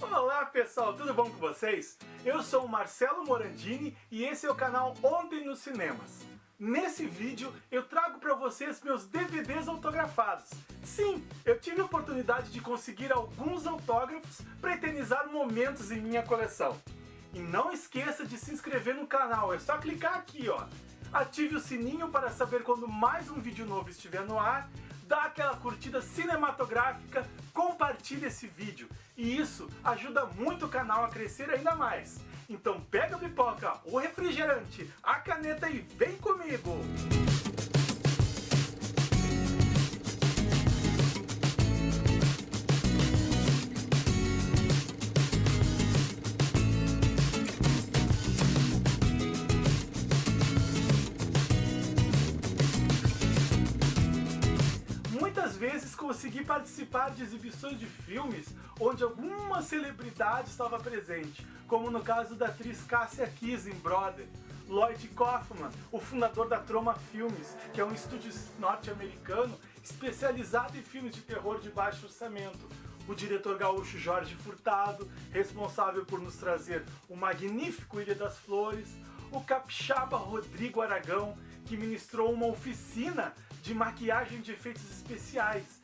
Olá pessoal, tudo bom com vocês? Eu sou o Marcelo Morandini e esse é o canal Ontem nos Cinemas. Nesse vídeo eu trago para vocês meus DVDs autografados. Sim, eu tive a oportunidade de conseguir alguns autógrafos para eternizar momentos em minha coleção. E não esqueça de se inscrever no canal, é só clicar aqui ó. Ative o sininho para saber quando mais um vídeo novo estiver no ar dá aquela curtida cinematográfica, compartilhe esse vídeo. E isso ajuda muito o canal a crescer ainda mais. Então pega a pipoca, o refrigerante, a caneta e vem comigo! Consegui participar de exibições de filmes onde alguma celebridade estava presente, como no caso da atriz Cássia Kiss em Brother, Lloyd Kaufman, o fundador da Troma Filmes, que é um estúdio norte-americano especializado em filmes de terror de baixo orçamento, o diretor gaúcho Jorge Furtado, responsável por nos trazer o magnífico Ilha das Flores, o capixaba Rodrigo Aragão, que ministrou uma oficina de maquiagem de efeitos especiais.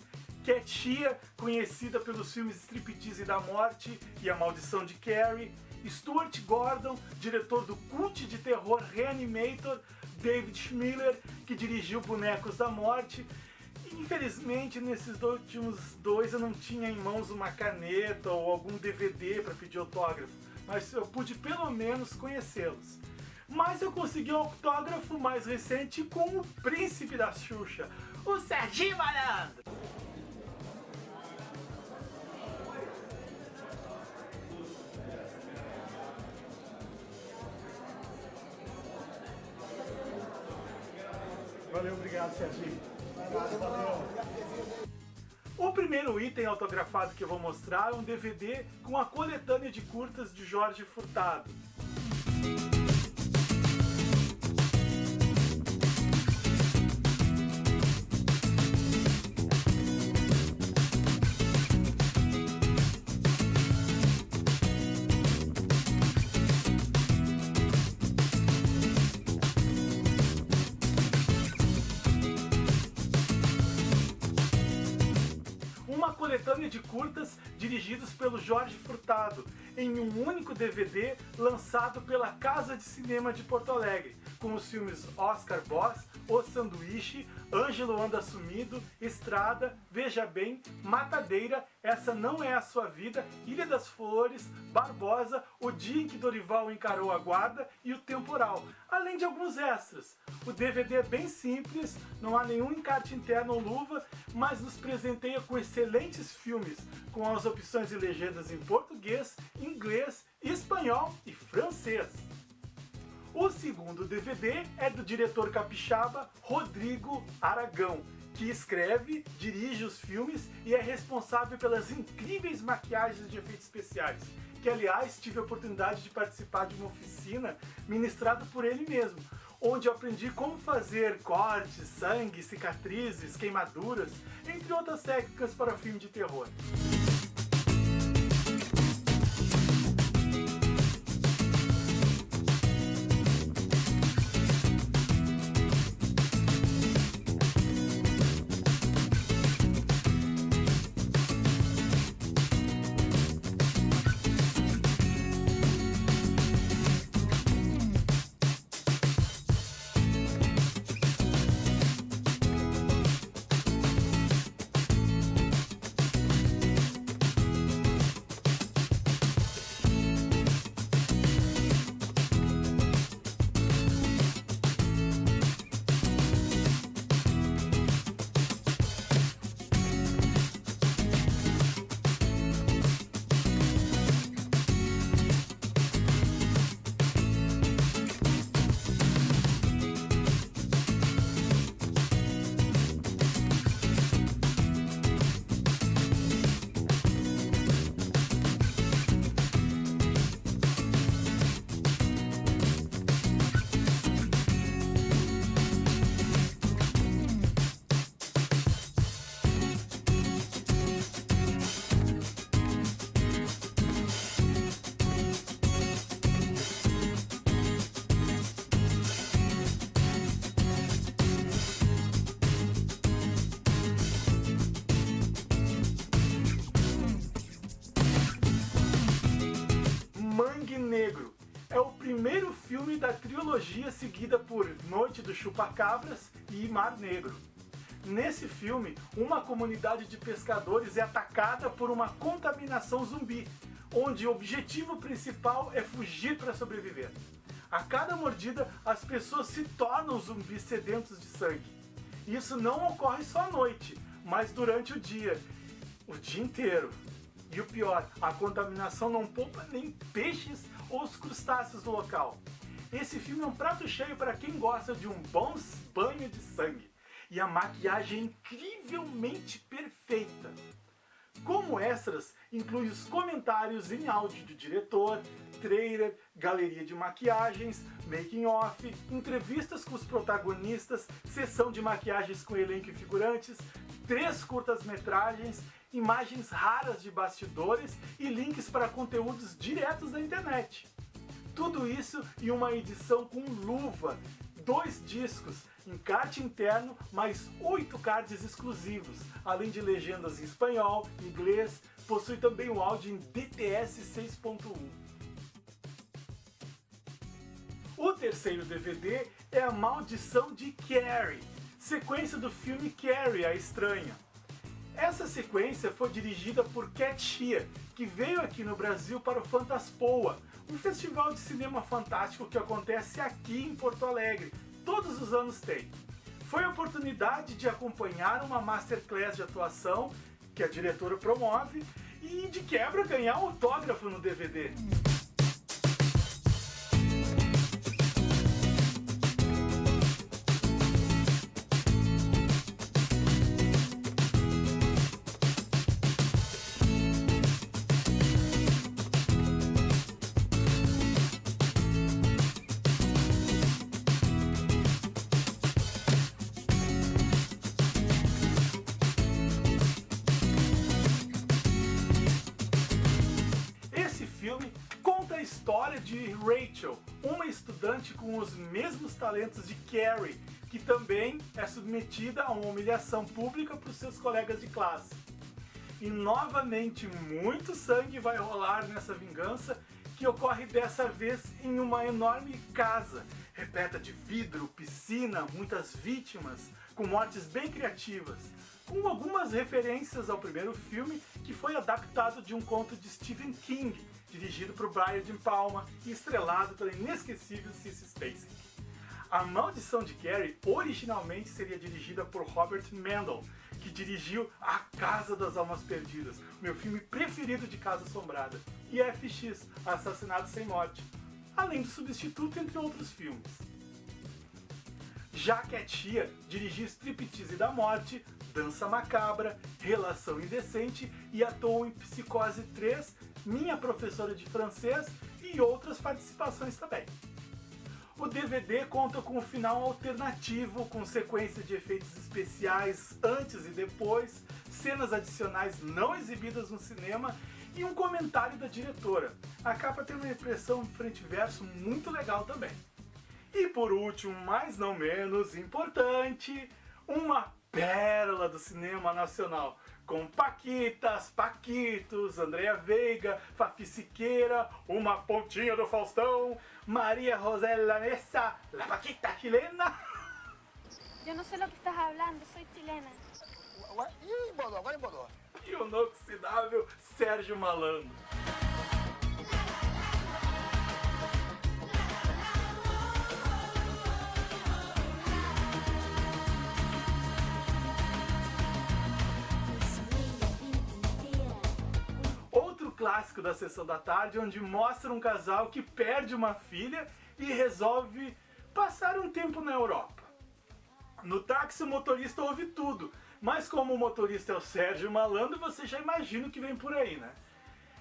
Tia, conhecida pelos filmes Striptease da Morte e A Maldição de Carrie. Stuart Gordon, diretor do cult de terror Reanimator. David Schmiller, que dirigiu Bonecos da Morte. Infelizmente, nesses últimos dois eu não tinha em mãos uma caneta ou algum DVD para pedir autógrafo, mas eu pude pelo menos conhecê-los. Mas eu consegui um autógrafo mais recente com o príncipe da Xuxa, o Serginho Malandro. Obrigado Serginho. O primeiro item autografado que eu vou mostrar é um DVD com a coletânea de curtas de Jorge Furtado. Coletânea de curtas dirigidos pelo Jorge Furtado, em um único DVD lançado pela Casa de Cinema de Porto Alegre, com os filmes Oscar Boss, O Sanduíche, Ângelo Anda Sumido, Estrada, Veja Bem, Matadeira, Essa Não É a Sua Vida, Ilha das Flores, Barbosa, O Dia em que Dorival Encarou a Guarda e O Temporal, além de alguns extras. O DVD é bem simples, não há nenhum encarte interno ou luva, mas nos presenteia com excelentes filmes, com as opções de legendas em português, inglês, espanhol e francês. O segundo DVD é do diretor capixaba Rodrigo Aragão, que escreve, dirige os filmes e é responsável pelas incríveis maquiagens de efeitos especiais, que aliás tive a oportunidade de participar de uma oficina ministrada por ele mesmo, onde eu aprendi como fazer cortes, sangue, cicatrizes, queimaduras, entre outras técnicas para filme de terror. Primeiro filme da trilogia seguida por Noite do Chupacabras e Mar Negro. Nesse filme, uma comunidade de pescadores é atacada por uma contaminação zumbi, onde o objetivo principal é fugir para sobreviver. A cada mordida, as pessoas se tornam zumbis sedentos de sangue. Isso não ocorre só à noite, mas durante o dia, o dia inteiro. E o pior, a contaminação não poupa nem peixes ou os crustáceos do local. Esse filme é um prato cheio para quem gosta de um bom banho de sangue. E a maquiagem é incrivelmente perfeita. Como extras, inclui os comentários em áudio do diretor, trailer, galeria de maquiagens, making off, entrevistas com os protagonistas, sessão de maquiagens com elenco e figurantes, três curtas-metragens, imagens raras de bastidores e links para conteúdos diretos da internet. Tudo isso em uma edição com luva, dois discos, encarte interno, mais oito cards exclusivos, além de legendas em espanhol, inglês, possui também o áudio em DTS 6.1. O terceiro DVD é A Maldição de Carrie, sequência do filme Carrie, a Estranha. Essa sequência foi dirigida por Cat Shea, que veio aqui no Brasil para o Fantaspoa, um festival de cinema fantástico que acontece aqui em Porto Alegre, todos os anos tem. Foi a oportunidade de acompanhar uma masterclass de atuação que a diretora promove e de quebra ganhar um autógrafo no DVD. História de Rachel, uma estudante com os mesmos talentos de Carrie, que também é submetida a uma humilhação pública por seus colegas de classe. E novamente muito sangue vai rolar nessa vingança, que ocorre dessa vez em uma enorme casa, repleta de vidro, piscina, muitas vítimas, com mortes bem criativas, com algumas referências ao primeiro filme, que foi adaptado de um conto de Stephen King, dirigido por Brian de Palma e estrelado pela inesquecível Cissy Spacek. A Maldição de Carrie originalmente seria dirigida por Robert Mendel, que dirigiu A Casa das Almas Perdidas, meu filme preferido de Casa Assombrada, e FX, Assassinato Sem Morte, além do Substituto, entre outros filmes. Já Tia dirigiu Striptease da Morte, Dança Macabra, Relação Indecente e atuou em Psicose 3 minha professora de francês e outras participações também. O DVD conta com um final alternativo, com sequência de efeitos especiais antes e depois, cenas adicionais não exibidas no cinema e um comentário da diretora. A capa tem uma impressão frente-verso muito legal também. E por último, mas não menos importante, uma pérola do cinema nacional com Paquitas, Paquitos, Andréa Veiga, Fafi Siqueira, uma pontinha do Faustão, Maria Rosela Nessa, la Paquita chilena. Eu não sei o que estás falando, sou chilena. Agora em Bodó. E o inoxidável Sérgio Malandro. Clássico da sessão da tarde, onde mostra um casal que perde uma filha e resolve passar um tempo na Europa. No táxi o motorista ouve tudo, mas como o motorista é o Sérgio Malandro, você já imagina o que vem por aí, né?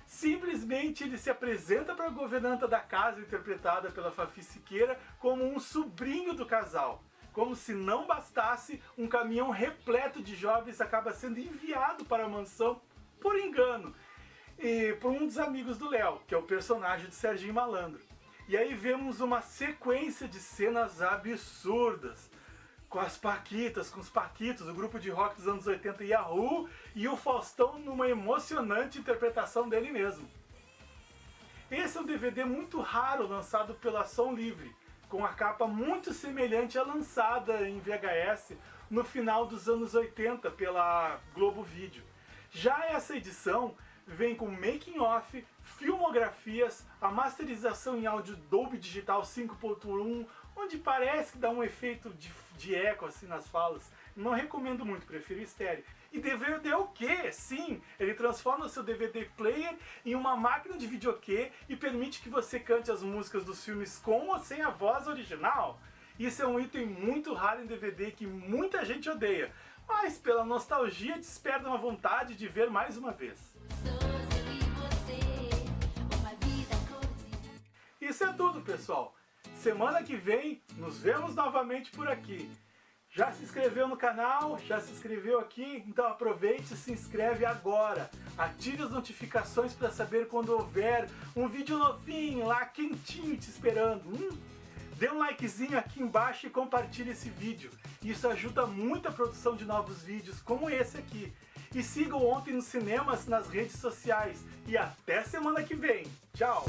Simplesmente ele se apresenta para a governanta da casa, interpretada pela Fafi Siqueira, como um sobrinho do casal. Como se não bastasse, um caminhão repleto de jovens acaba sendo enviado para a mansão por engano, e por um dos amigos do Léo, que é o personagem de Serginho Malandro. E aí vemos uma sequência de cenas absurdas, com as Paquitas, com os Paquitos, o grupo de rock dos anos 80 Yahoo, e o Faustão numa emocionante interpretação dele mesmo. Esse é um DVD muito raro lançado pela Som Livre, com a capa muito semelhante à lançada em VHS no final dos anos 80 pela Globo Vídeo. Já essa edição vem com making off, filmografias, a masterização em áudio Dolby Digital 5.1, onde parece que dá um efeito de, de eco assim nas falas. Não recomendo muito, prefiro estéreo. E DVD é o quê? Sim, ele transforma o seu DVD player em uma máquina de videokê e permite que você cante as músicas dos filmes com ou sem a voz original. Isso é um item muito raro em DVD que muita gente odeia, mas pela nostalgia desperta uma vontade de ver mais uma vez. Isso é tudo, pessoal. Semana que vem nos vemos novamente por aqui. Já se inscreveu no canal? Já se inscreveu aqui? Então aproveite e se inscreve agora. Ative as notificações para saber quando houver um vídeo novinho lá, quentinho te esperando. Hum? Dê um likezinho aqui embaixo e compartilhe esse vídeo. Isso ajuda muito a produção de novos vídeos como esse aqui. E siga o Ontem nos Cinemas nas redes sociais. E até semana que vem. Tchau!